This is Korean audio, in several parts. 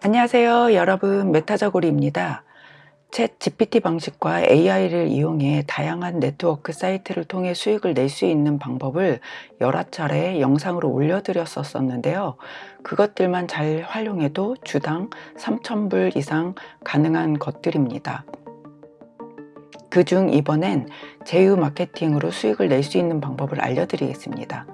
안녕하세요 여러분. 메타저고리입니다. 챗 GPT 방식과 AI를 이용해 다양한 네트워크 사이트를 통해 수익을 낼 수 있는 방법을 여러 차례 영상으로 올려드렸었는데요. 그것들만 잘 활용해도 주당 3,000불 이상 가능한 것들입니다. 그중 이번엔 제휴 마케팅으로 수익을 낼 수 있는 방법을 알려드리겠습니다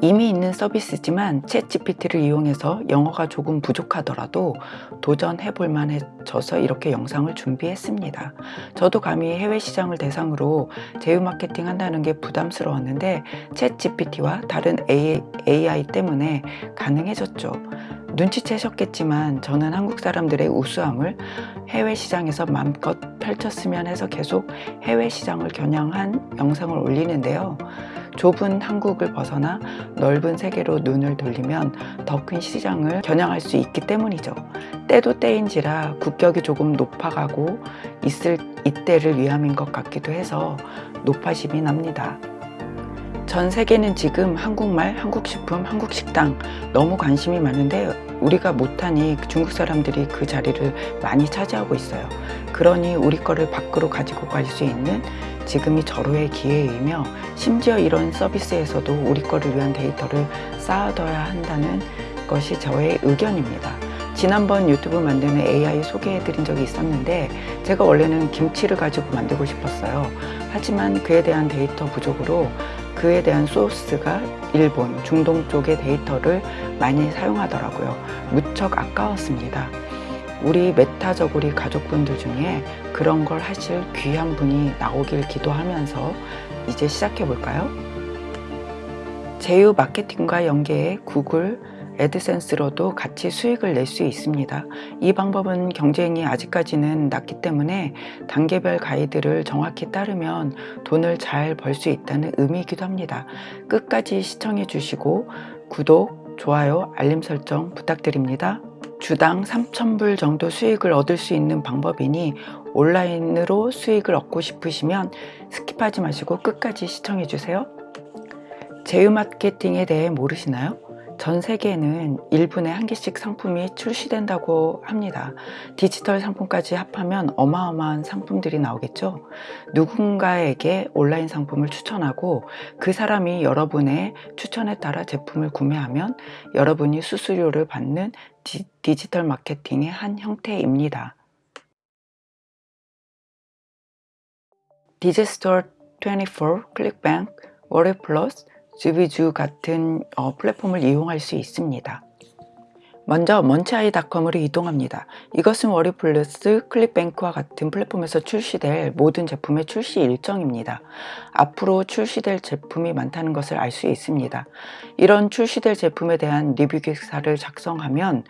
이미 있는 서비스지만 챗 GPT를 이용해서 영어가 조금 부족하더라도 도전해 볼 만해져서 이렇게 영상을 준비했습니다. 저도 감히 해외 시장을 대상으로 제휴 마케팅 한다는 게 부담스러웠는데 챗 GPT와 다른 AI 때문에 가능해졌죠. 눈치채셨겠지만 저는 한국 사람들의 우수함을 해외 시장에서 마음껏 펼쳤으면 해서 계속 해외 시장을 겨냥한 영상을 올리는데요. 좁은 한국을 벗어나 넓은 세계로 눈을 돌리면 더 큰 시장을 겨냥할 수 있기 때문이죠. 때도 때인지라 국격이 조금 높아가고 있을 이때를 위함인 것 같기도 해서 높아심이 납니다. 전 세계는 지금 한국말, 한국식품, 한국식당 너무 관심이 많은데 우리가 못하니 중국 사람들이 그 자리를 많이 차지하고 있어요. 그러니 우리 거를 밖으로 가지고 갈 수 있는 지금이 절호의 기회이며 심지어 이런 서비스에서도 우리 거를 위한 데이터를 쌓아둬야 한다는 것이 저의 의견입니다. 지난번 유튜브 만드는 AI 소개해 드린 적이 있었는데 제가 원래는 김치를 가지고 만들고 싶었어요. 하지만 그에 대한 데이터 부족으로 그에 대한 소스가 일본, 중동 쪽의 데이터를 많이 사용하더라고요. 무척 아까웠습니다. 우리 메타저고리 가족분들 중에 그런 걸 하실 귀한 분이 나오길 기도하면서 이제 시작해 볼까요? 제휴 마케팅과 연계해 구글, 애드센스로도 같이 수익을 낼 수 있습니다. 이 방법은 경쟁이 아직까지는 낮기 때문에 단계별 가이드를 정확히 따르면 돈을 잘 벌 수 있다는 의미이기도 합니다. 끝까지 시청해 주시고 구독, 좋아요, 알림 설정 부탁드립니다. 주당 3,000불 정도 수익을 얻을 수 있는 방법이니 온라인으로 수익을 얻고 싶으시면 skip하지 마시고 끝까지 시청해 주세요. 제휴 마케팅에 대해 모르시나요? 전 세계에는 1분에 한 개씩 상품이 출시된다고 합니다. 디지털 상품까지 합하면 어마어마한 상품들이 나오겠죠. 누군가에게 온라인 상품을 추천하고 그 사람이 여러분의 추천에 따라 제품을 구매하면 여러분이 수수료를 받는 디, 디지털 마케팅의 한 형태입니다. Digistore 24, ClickBank, WarriorPlus, JVZoo 같은 어, 플랫폼을 이용할 수 있습니다. 먼저 MunchEye.com으로 이동합니다. 이것은 WarriorPlus, ClickBank와 같은 플랫폼에서 출시될 모든 제품의 출시 일정입니다. 앞으로 출시될 제품이 많다는 것을 알 수 있습니다. 이런 출시될 제품에 대한 리뷰 기사를 작성하면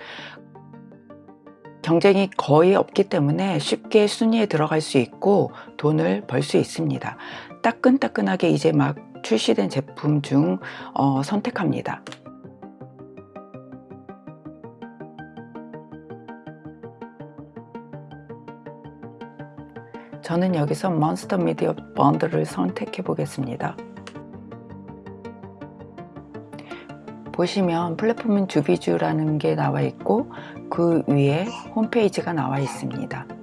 경쟁이 거의 없기 때문에 쉽게 순위에 들어갈 수 있고 돈을 벌 수 있습니다. 따끈따끈하게 이제 막 출시된 제품 중 어, 선택합니다. 저는 여기서 몬스터 미디어 번들을 선택해 보겠습니다. 보시면 플랫폼은 주비주라는 게 나와 있고 그 위에 홈페이지가 나와 있습니다.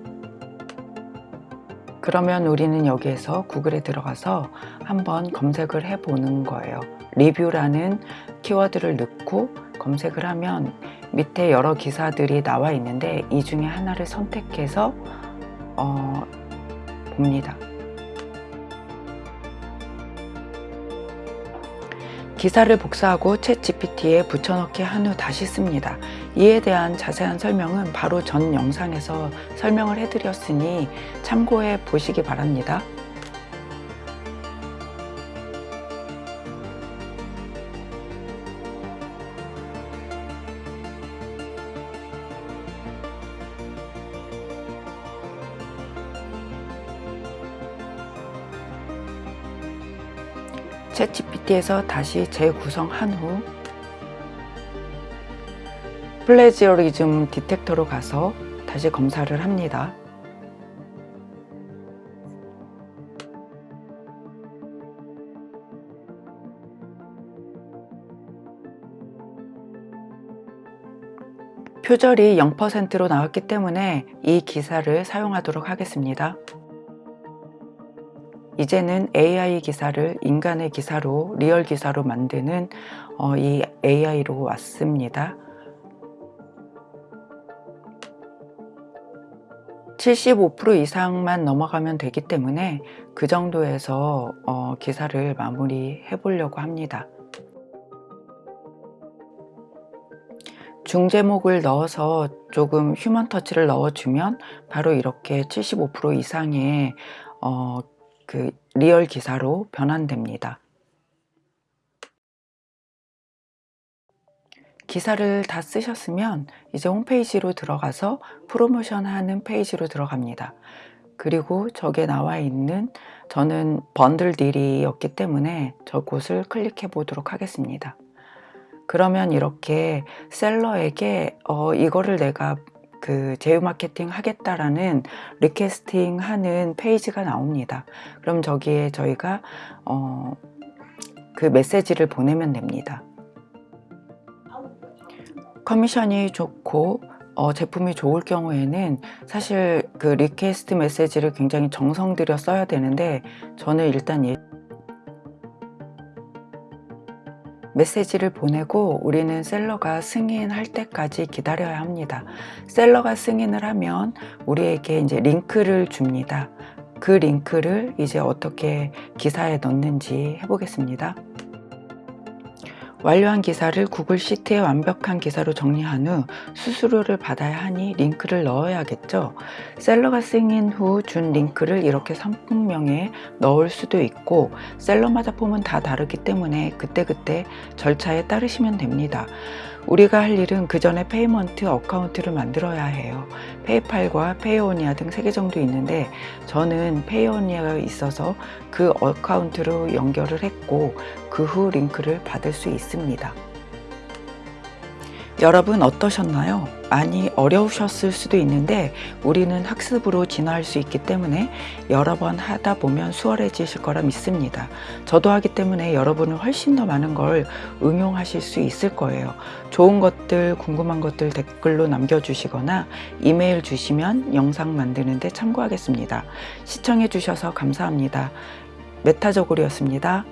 그러면 우리는 여기에서 구글에 들어가서 한번 검색을 해 보는 거예요. 리뷰라는 키워드를 넣고 검색을 하면 밑에 여러 기사들이 나와 있는데 이 중에 하나를 선택해서 어, 봅니다 기사를 복사하고 챗 GPT에 붙여넣기 한 후 다시 씁니다. 이에 대한 자세한 설명은 바로 전 영상에서 설명을 해드렸으니 참고해 보시기 바랍니다. 챗 GPT에서 다시 재구성한 후 플레지어리즘 디텍터로 가서 다시 검사를 합니다. 표절이 0%로 나왔기 때문에 이 기사를 사용하도록 하겠습니다. 이제는 AI 기사를 인간의 기사로 real 기사로 만드는 어, 이 AI로 왔습니다. 75% 이상만 넘어가면 되기 때문에 그 정도에서 어, 기사를 마무리해 보려고 합니다. 중제목을 넣어서 조금 human touch를 넣어주면 바로 이렇게 75% 이상의 어, 그 real 기사로 변환됩니다. 기사를 다 쓰셨으면 이제 홈페이지로 들어가서 프로모션 하는 페이지로 들어갑니다. 그리고 저게 나와 있는 저는 bundle deal이었기 때문에 저곳을 클릭해 보도록 하겠습니다. 그러면 이렇게 seller에게 어, 이거를 내가 그 제휴 마케팅 하겠다라는 requesting 하는 페이지가 나옵니다. 그럼 저기에 저희가 어, 그 메시지를 보내면 됩니다. 커미션이 좋고 어, 제품이 좋을 경우에는 사실 그 request 메시지를 굉장히 정성 들여 써야 되는데 저는 일단 예, 메시지를 보내고 우리는 seller가 승인할 때까지 기다려야 합니다. 셀러가 승인을 하면 우리에게 이제 링크를 줍니다. 그 링크를 이제 어떻게 기사에 넣는지 해보겠습니다. 완료한 기사를 구글 시트에 완벽한 기사로 정리한 후 수수료를 받아야 하니 링크를 넣어야겠죠. 셀러가 승인 후 준 링크를 이렇게 상품명에 넣을 수도 있고 셀러마다 폼은 다 다르기 때문에 그때그때 절차에 따르시면 됩니다. 우리가 할 일은 그 전에 payment account를 만들어야 해요. PayPal과 Payoneer 등세개 정도 있는데 저는 Payoneer가 있어서 그 account로 연결을 했고 그 후 링크를 받을 수 있 습니다. 여러분 어떠셨나요? 많이 어려우셨을 수도 있는데 우리는 학습으로 진화할 수 있기 때문에 여러 번 하다 보면 수월해지실 거라 믿습니다. 저도 하기 때문에 여러분은 훨씬 더 많은 걸 응용하실 수 있을 거예요. 좋은 것들, 궁금한 것들 댓글로 남겨주시거나 이메일 주시면 영상 만드는데 참고하겠습니다. 시청해 주셔서 감사합니다. 메타저골이었습니다.